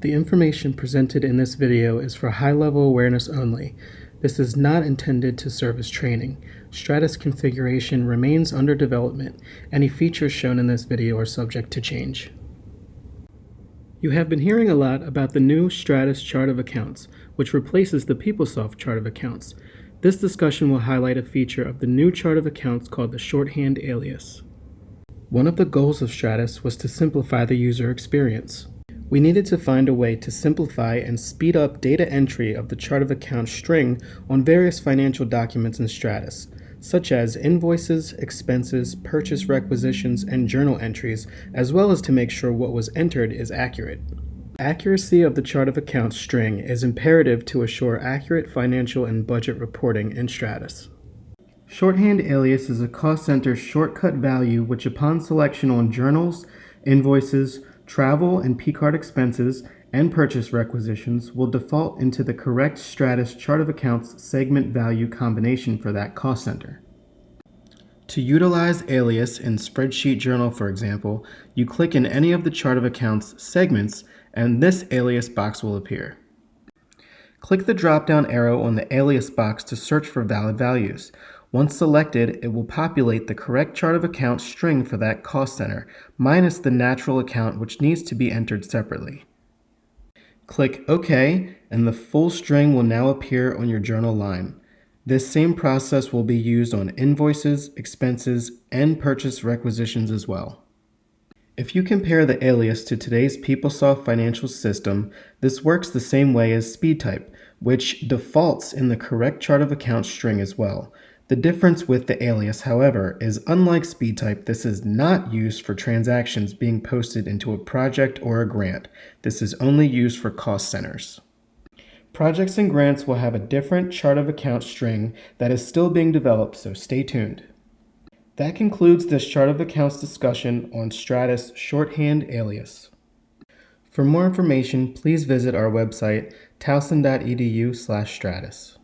The information presented in this video is for high-level awareness only. This is not intended to serve as training. Stratus configuration remains under development. Any features shown in this video are subject to change. You have been hearing a lot about the new Stratus chart of accounts, which replaces the PeopleSoft chart of accounts. This discussion will highlight a feature of the new chart of accounts called the shorthand alias. One of the goals of Stratus was to simplify the user experience. We needed to find a way to simplify and speed up data entry of the chart of accounts string on various financial documents in Stratus, such as invoices, expenses, purchase requisitions, and journal entries, as well as to make sure what was entered is accurate. Accuracy of the chart of accounts string is imperative to assure accurate financial and budget reporting in Stratus. Shorthand alias is a cost center shortcut value which upon selection on journals, invoices, travel and P-card expenses, and purchase requisitions will default into the correct Stratus chart of accounts segment value combination for that cost center. To utilize alias in Spreadsheet Journal, for example, you click in any of the chart of accounts segments and this alias box will appear. Click the drop-down arrow on the alias box to search for valid values. Once selected, it will populate the correct chart of accounts string for that cost center, minus the natural account which needs to be entered separately. Click OK, and the full string will now appear on your journal line. This same process will be used on invoices, expenses, and purchase requisitions as well. If you compare the alias to today's PeopleSoft financial system, this works the same way as SpeedType, which defaults in the correct chart of accounts string as well. The difference with the alias, however, is unlike SpeedType, this is not used for transactions being posted into a project or a grant. This is only used for cost centers. Projects and grants will have a different chart of accounts string that is still being developed, so stay tuned. That concludes this chart of accounts discussion on Stratus shorthand alias. For more information, please visit our website towson.edu slash stratus.